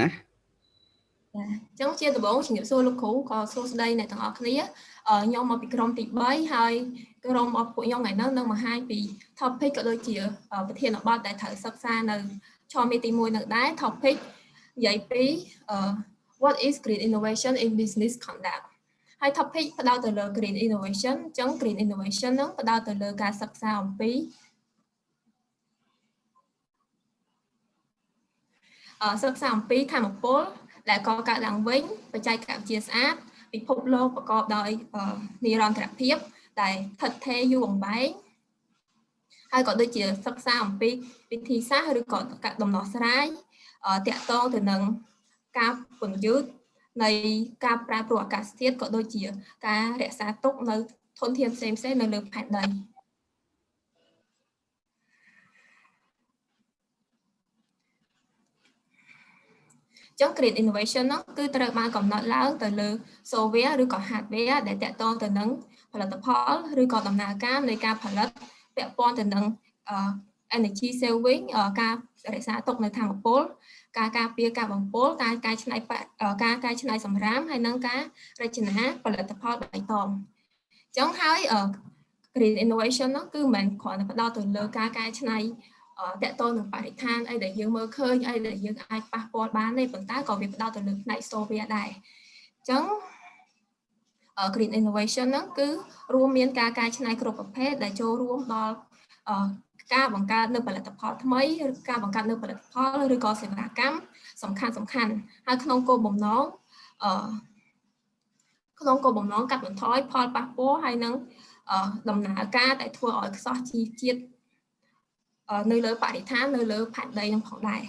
ណាចាអញ្ចឹងជាដំបូងជំរាបសួរលោកគ្រូក៏សួស្តីអ្នកទាំងអស់គ្នាខ្ញុំមកពីក្រុមទី3ហើយក្រុមរបស់ពួកខ្ញុំថ្ងៃនេះនឹងបង្ហាញពី topic ក៏ដូចជាប្រធានបទដែលត្រូវសិក្សានៅឆមាសទី1នឹងដែរ topic និយាយពី what is green innovation in business conduct ហើយ topic ផ្ដោតទៅលើ green innovation អញ្ចឹង green innovation នឹងផ្ដោតទៅលើការសិក្សាអំពី សិក្សាអំពីធម្មពលដែលកកើតឡើងវិញបច្ចេកវិទ្យាស្អាតពិភពលោកប្រកបដោយនិរន្តរភាពដែលស្ថិតថេរយូរអង្វែងហើយក៏ដូចជាសិក្សាអំពីវិធីសាស្ត្រឬក៏ដំណោះស្រាយតាក់ទងទៅនឹងការពន្យឺតនៃការប្រែប្រួលអាកាសធាតុក៏ដូចជាការរក្សាទុកនៅធនធានផ្សេងៗនៅលើផែនដី ចឹង Green Innovation នោះគឺត្រូវបានកំណត់ឡើងទៅលើ software ឬក៏ hardware ដែលតាក់ទងទៅនឹងផលិតផលឬក៏ដំណើរការនៃការផលិតពាក់ព័ន្ធទៅនឹង energy saving ការរក្សាទុកនៅធម្មពលការការពារការបំពុលការកែច្នៃការកែច្នៃសម្រាមហើយនិងការរចនាផលិតផលបៃតងអញ្ចឹងហើយ green innovation នោះគឺមិនគ្រាន់តែផ្ដោតទៅលើការកែច្នៃ តកតនឹងបរិស្ថានអីដែលយើងមើលឃើញអីដែលយើងអាចប៉ះពាល់បានទេប៉ុន្តែក៏វាផ្ដោតទៅលើផ្នែក software ដែរអញ្ចឹង green innovation ហ្នឹងគឺរួមមានការកែច្នៃគ្រប់ប្រភេទដែលចូលរួមដល់ការបង្កើតនៅផលិតផលថ្មីឬការបង្កើតនៅផលិតផលឬក៏សេវាកម្មសំខាន់សំខាន់ហើយក្នុងគោលបំណងអឺក្នុងគោលបំណងកាត់បន្ថយផលប៉ះពាល់ហើយនឹងដំណើរការដែលធ្វើឲ្យខ្សោះជីជាតិ នៅលើបរិស្ថាននៅលើផែនដីនឹងផងដែរ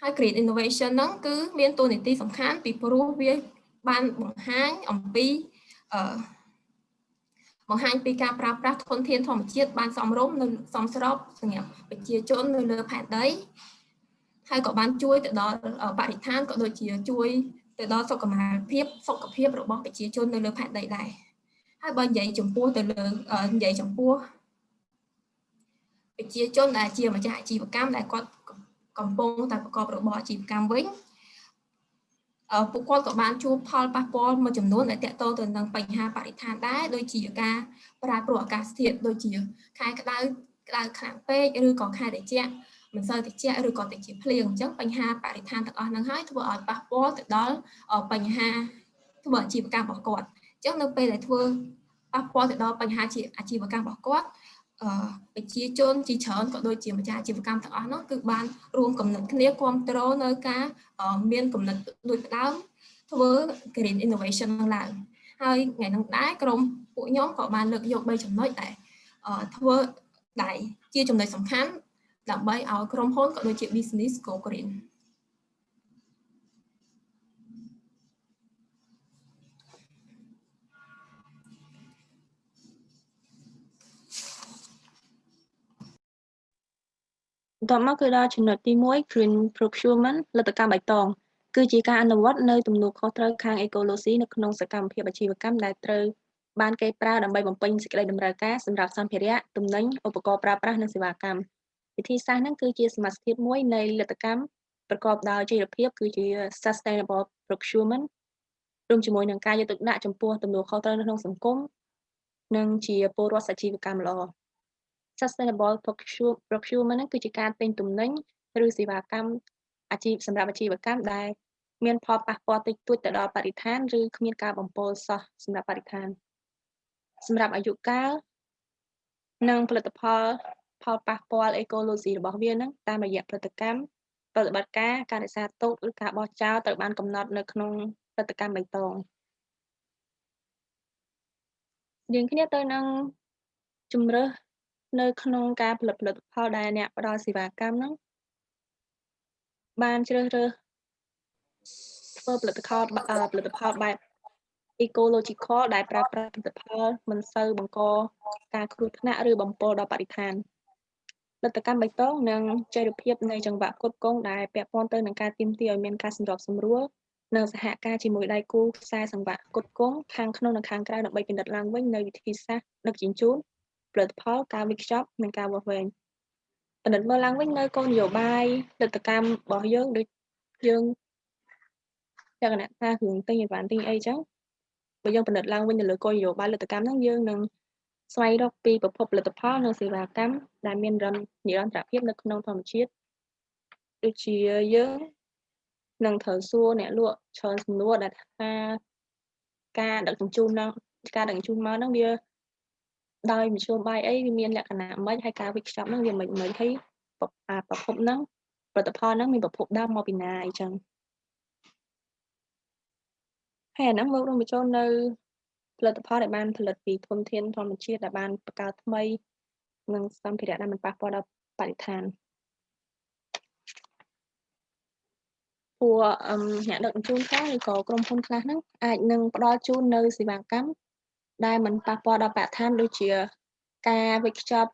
ហើយ Green Innovation ហ្នឹងគឺមានតួនាទីសំខាន់ពីព្រោះវាបានបង្ហាញអំពីអឺបង្ហាញពីការប្រើប្រាស់ធនធានធម្មជាតិបានសមរម្យនិងសមស្របសម្រាប់ប្រជាជននៅលើផែនដីហើយក៏បានជួយទៅដល់បរិស្ថានក៏ដូចជាជួយទៅដល់សុខភាពសុខភាពរបស់ប្រជាជននៅលើផែនដីដែរហើយបើនិយាយចំពោះទៅលើនិយាយចំពោះ ប្រជាជនដែលជាម្ចាស់អាជីវកម្មដែលគាត់កំពុងតែប្រកបរបរអាជីវកម្មវិញពួកគាត់ក៏បានជួបផលប៉ះពាល់មួយចំនួនដែលតកតទៅនឹងបញ្ហាបរិស្ថានដែរដូចជាការប្រែប្រួលអាកាសធាតុដូចជាខែក្តៅក្តៅខ្លាំងពេកឬក៏ខែត្រជាក់មិនសូវត្រជាក់ឬក៏ត្រជាក់ភ្លៀងអញ្ចឹងបញ្ហាបរិស្ថានទាំងអស់ហ្នឹងហើយធ្វើឲ្យប៉ះពាល់ទៅដល់បញ្ហាធ្វើអាជីវកម្មរបស់គាត់អញ្ចឹងនៅពេលដែលធ្វើប៉ះពាល់ទៅដល់បញ្ហាជាអាជីវកម្មរបស់គាត់ ប្រជាជនជាច្រើនក៏ដូចជាម្ចាស់អាជីវកម្មទាំងអស់នោះគឺបានរួមកំណត់គ្នាគ្រប់គ្រងនៅការមានកំណត់ដូចផ្ដើមធ្វើ green innovation នឹងឡើងហើយថ្ងៃនោះដែរក្រុមពួកខ្ញុំក៏បានលើកយក3ចំណុចដែលធ្វើដែលជាចំណុចសំខាន់ដើម្បីឲ្យក្រុមហ៊ុនក៏ដូចជា business go green បន្ទាប់មកគឺដល់ចំណុចទី1 green procurement លទ្ធកម្មបៃតងគឺជាការអនុវត្តនៅទំនួលខុសត្រូវខាងអេកូឡូស៊ីនៅក្នុងសកម្មភាពអាជីវកម្មដែលត្រូវបានគេប្រើដើម្បីបំពេញសេចក្តីតម្រូវការសម្រាប់សម្ភារៈទំនិញឧបករណ៍ប្រើប្រាស់និងសេវាកម្មវិធីសាស្ត្រហ្នឹងគឺជាសមាសភាពមួយនៃលទ្ធកម្មប្រកបដោយចីរភាពគឺជា sustainable procurement រួមជាមួយនឹងការយកទឹកដាក់ចំពោះទំនួលខុសត្រូវនៅក្នុងសង្គមនិងជាពលរដ្ឋអាជីវកម្មល្អ sustainable procurement គឺជាការទិញទំនិញឬសេវាកម្មអាជីពសម្រាប់អាជីវកម្មដែលមានផលប៉ះពាល់តិចតួចទៅដល់បរិស្ថានឬគ្មានការបំពុលសោះសម្រាប់បរិស្ថានសម្រាប់អាយុកាលនិងផលិតផលផលប៉ះពាល់អេកូឡូស៊ីរបស់វានឹងតាមរយៈផលិតកម្មប្រតិបត្តិការការរក្សាទុកឬការបោះចោលត្រូវបានកំណត់នៅក្នុងផលិតកម្មបៃតងយើងគ្នាទៅនឹងជំរើស នៅក្នុងការផលិតផលិតផលដែលអ្នកផ្ដល់សេវាកម្មហ្នឹងបានជ្រើសរើសធ្វើផលិតផលផលិតផលបែប ecological ដែលប្រើប្រាស់ផលិតផលមិនសូវបង្កការគ្រោះថ្នាក់ឬបំពុលដល់បរិស្ថានផលិតកម្មបៃតងនិងចីរភាពនៃចង្វាក់គ្រប់គ្រងដែលពាក់ព័ន្ធទៅនឹងការទាមទារឲ្យមានការសម្របសម្រួលនិងសហការជាមួយដៃគូខ្សែសង្វាក់គ្រប់គ្រងខាងក្នុងនិងខាងក្រៅដើម្បីពិនិត្យឡើងវិញនៅវិធីសាស្ត្រដឹកជញ្ជូន ផលិតផលការវិខ្ចប់និងការវាស់វែងពិនិត្យមើលឡើងវិញនៅគោលនយោបាយលទ្ធកម្មរបស់យើងដូចយើងលក្ខណៈថារឿងទិញអីវ៉ាន់ទិញអីចឹងបើយើងពិនិត្យឡើងវិញទៅលើគោលនយោបាយលទ្ធកម្មហ្នឹងយើងនឹងស្វែងរកពីប្រភពផលិតផលនិងសេវាកម្មដែលមានរនិរន្តរភាពនៅក្នុងធម្មជាតិដូចជាយើងនឹងត្រូវសួរអ្នកលក់ច្រើនសំណួរដែលថាការដឹកជញ្ជូនហ្នឹងការដឹកជញ្ជូនមកហ្នឹងវា ដោយមធ្យោបាយអីវាមានលក្ខណៈម៉េចហើយការវិខ្ចប់ហ្នឹងវាមិនមិនហើយប្រភពហ្នឹងផលិតផលហ្នឹងមានប្រភពដើមមកពីណាអីចឹងហើយអាហ្នឹងមករួមបញ្ចូលនៅផលិតផលដែលបានផលិតពីធនធានធម្មជាតិដែលបានបង្កើតថ្មីនិងសម្ភារៈដែលមិនប៉ះពាល់ដល់បរិស្ថានពួកអ្នកដឹកជញ្ជូនខ្លះឬក៏ក្រុមហ៊ុនខ្លះហ្នឹងអាចនឹងផ្ដល់ជូននៅសេវាកម្ម ដែលមិនប៉ះពាល់ដល់បរិស្ថានដូចជាការវេចខ្ចប់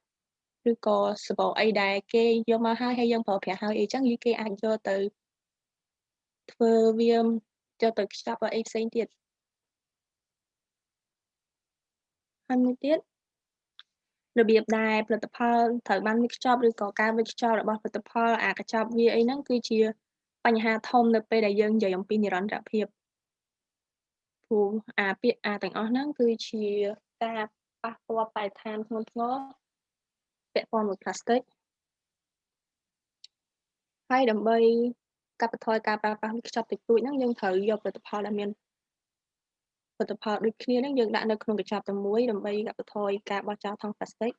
ឬក៏សបោអីដែលគេយកមកហើយហើយយើងប្រើប្រាស់ហើយអីចឹងយីគេអាចយកទៅធ្វើវាយកទៅខ្ចប់អីផ្សេងទៀតហើយមួយទៀតរបៀបដែលផលិតផលត្រូវបានវេចខ្ចប់ឬក៏ការវេចខ្ចប់របស់ផលិតផលអាកញ្ចប់វាអីហ្នឹងគឺជាបញ្ហាធំនៅពេលដែលយើងនិយាយអំពីនិរន្តរភាព ព្រោះអាពាក្យអាទាំងអស់ហ្នឹងគឺជាការប៉ះពាល់បរិស្ថានធ្ងន់ធ្ងរពាក់ព័ន្ធមួយផ្លាស្ទិកហើយដើម្បីកាត់បន្ថយការប្រើប្រាស់ខ្ចប់តិចតួចហ្នឹងយើងត្រូវយកផលិតផលដែលមានផលិតផលដូចគ្នាហ្នឹងយើងដាក់នៅក្នុងកញ្ចប់តែមួយដើម្បីកាត់បន្ថយការបោះចោលថង់ផ្លាស្ទិក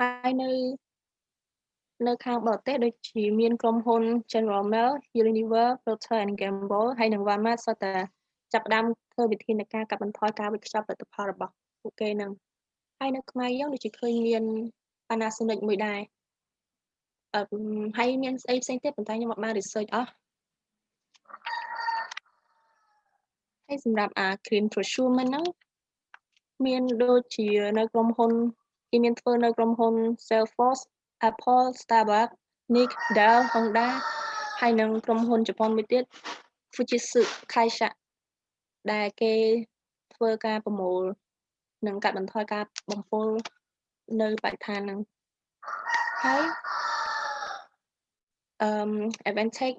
ហើយនៅនៅខាងបរទេសដូចជាមានក្រុមហ៊ុន General Mills, Unilever, Procter and Gamble ហើយនិង Walmart សុទ្ធតែ ចាប់ផ្ដើមធ្វើវិធានការកាត់បន្ថយការវេចខ្ចប់ផលិតផលរបស់ពួកគេនឹងហើយនៅខ្មែរយើងដូចជាឃើញមាន Panasonic មួយដែរអឺហើយមានស្អីផ្សេងទៀតប៉ុន្តែខ្ញុំអត់បាន research អស់ហើយសម្រាប់អា green procurement ហ្នឹងមានដូចជានៅក្រុមហ៊ុនគេមានធ្វើនៅក្រុមហ៊ុន Salesforce Apple Starbucks Nick Dell Honda ហើយនិងក្រុមហ៊ុនជប៉ុនមួយទៀត Fujitsu Kaisha ដែលគេធ្វើការប្រមូលនិងកាត់បន្ថយការបំពុលនៅបរិស្ថានហ្នឹងហើយអឺ advantage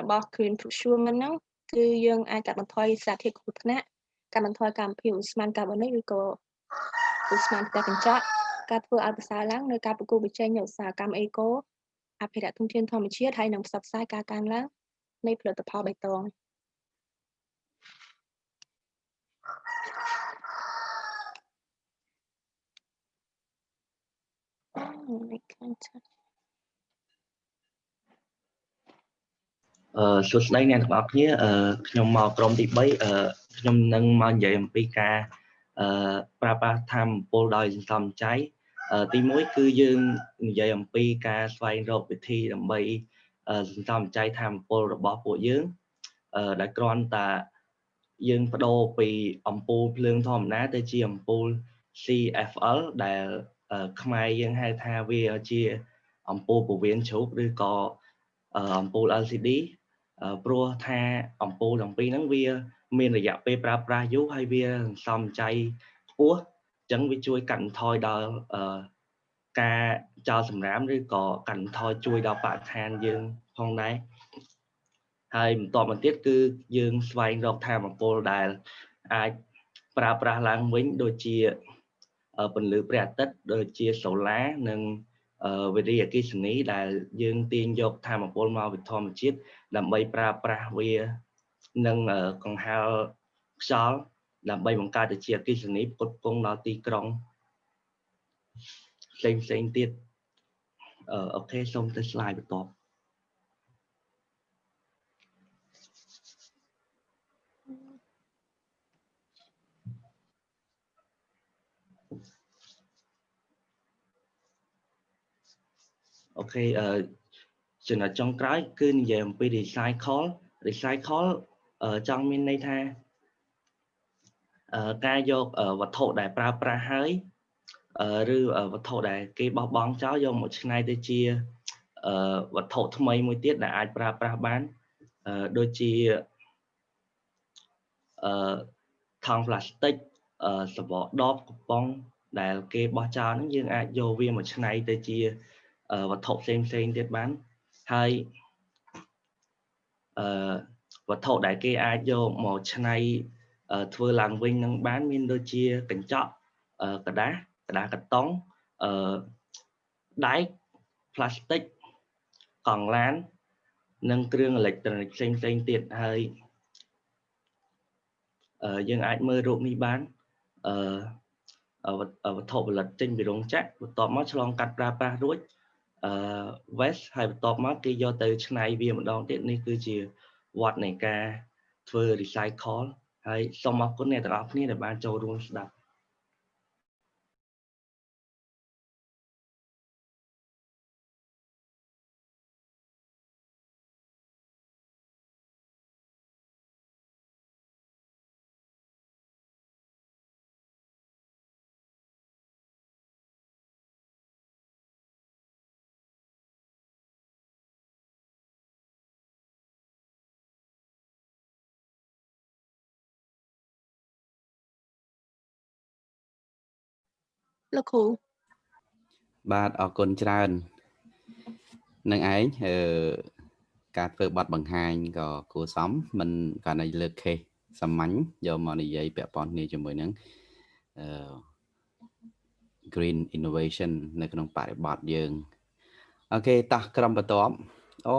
របស់ green procurement ហ្នឹងគឺយើងអាចកាត់បន្ថយសារធាតុគ្រោះថ្នាក់កាត់បន្ថយកម្មភាពឧស្ម័នកាបូនិកឬក៏ឧស្ម័នផ្ទះកញ្ចក់ការធ្វើឲ្យប្រសើរឡើងនៅការប្រគល់ប្រជែងនៅឧស្សាហកម្មអេកូអភិរក្សធនធានធម្មជាតិហើយនិងផ្សព្វផ្សាយការកើនឡើងនៃផលិតផលបៃតង អឺសួស្តីអ្នកទាំងអស់គ្នាអឺខ្ញុំមកក្រុមទី3អឺខ្ញុំនឹងមកនិយាយអំពីការអឺប្រើប្រាស់ធម្មពលដោយសន្សំចៃទី1គឺយើងនិយាយអំពីការស្វែងរកវិធីដើម្បីសន្សំចៃធម្មពលរបស់ពួកយើងដែលគ្រាន់តែយើងបដូរពីអំពូលភ្លើងធម្មតាទៅជាអំពូល CFL ដែល ខ្មែរយើងហៅថាវាជាអំពូលពវៀនជ្រូកឬក៏អំពូល LCD ព្រោះថាអំពូលទាំងពីរហ្នឹងវាមានរយៈពេលប្រើប្រាស់យូរហើយវាសំចៃខ្ពស់អញ្ចឹងវាជួយកាត់បន្ថយដល់ការចោលសម្រាមឬក៏កាត់បន្ថយជួយដល់បរិស្ថានយើងផងដែរហើយបន្តមកទៀតគឺយើងស្វែងរកធម៌ពលដែលអាចប្រើប្រាស់ឡើងវិញដូចជា ពន្លឺព្រះអាទិត្យដូចជាសូឡានិងវិរិយអគិសនីដែលយើងទាញយកធម៌ពលមកវិធម្មជាតិដើម្បីប្រើប្រាស់វានឹងកង្ហារខ្យល់ដើម្បីបង្កើតជាអគិសនីផ្គត់ផ្គង់ដល់ទីក្រុងផ្សេងផ្សេងទៀតអូខេសូមទៅ slide បន្ទា អូខេអឺចំណុចចុងក្រោយគឺនិយាយអំពី recycle recycle ចង់មានន័យថាការយកវត្ថុដែលប្រើប្រាស់ហើយឬវត្ថុដែលគេបោះបង់ចោលយកមកច្នៃទៅជាវត្ថុថ្មីមួយទៀតដែលអាចប្រើប្រាស់បានដូចជាអឺថង់ប្លាស្ទិកសបកដបកំប៉ុងដែលគេបោះចោលហ្នឹងយើងអាចយកវាមកច្នៃទៅជា វត្ថុផ្សេងផ្សេងទៀតបានហើយអឺវត្ថុដែលគេអាចយកមកឆ្នៃធ្វើឡើងវិញនឹងបានមានដូចជាកញ្ចក់กระดาษกระดาษកាតុងអឺដែកផ្លាស្ទិកកង់ឡាន និងគ្រឿងអេឡិចត្រូនិកផ្សេងផ្សេងទៀតហើយយើងអាចមើលរូបនេះបានអឺវត្ថុផលិតចេញពីរោងចក្របន្ទាប់មកឆ្លងកាត់ប្រើប្រាស់រួច អឺ waste ហើយបន្ទាប់មកគេយកទៅឆ្នៃវាម្ដងទៀតនេះគឺជាវត្តនៃការធ្វើ recycle ហើយសូមអរគុណអ្នកទាំងអស់គ្នាដែលបានចូលរួមស្ដាប់ លោកគ្រូបាទអរគុណច្រើននឹងឯងអឺការធ្វើប័ណ្ណបង្ហាញក៏គួរសមមិនកាលណាលើក case សាមញ្ញយកមកនិយាយពាក់ព័ន្ធគ្នាជាមួយនឹងអឺ green innovation នៅក្នុងបរិបទយើងអូខេតោះក្រុមបន្ទាប់អូ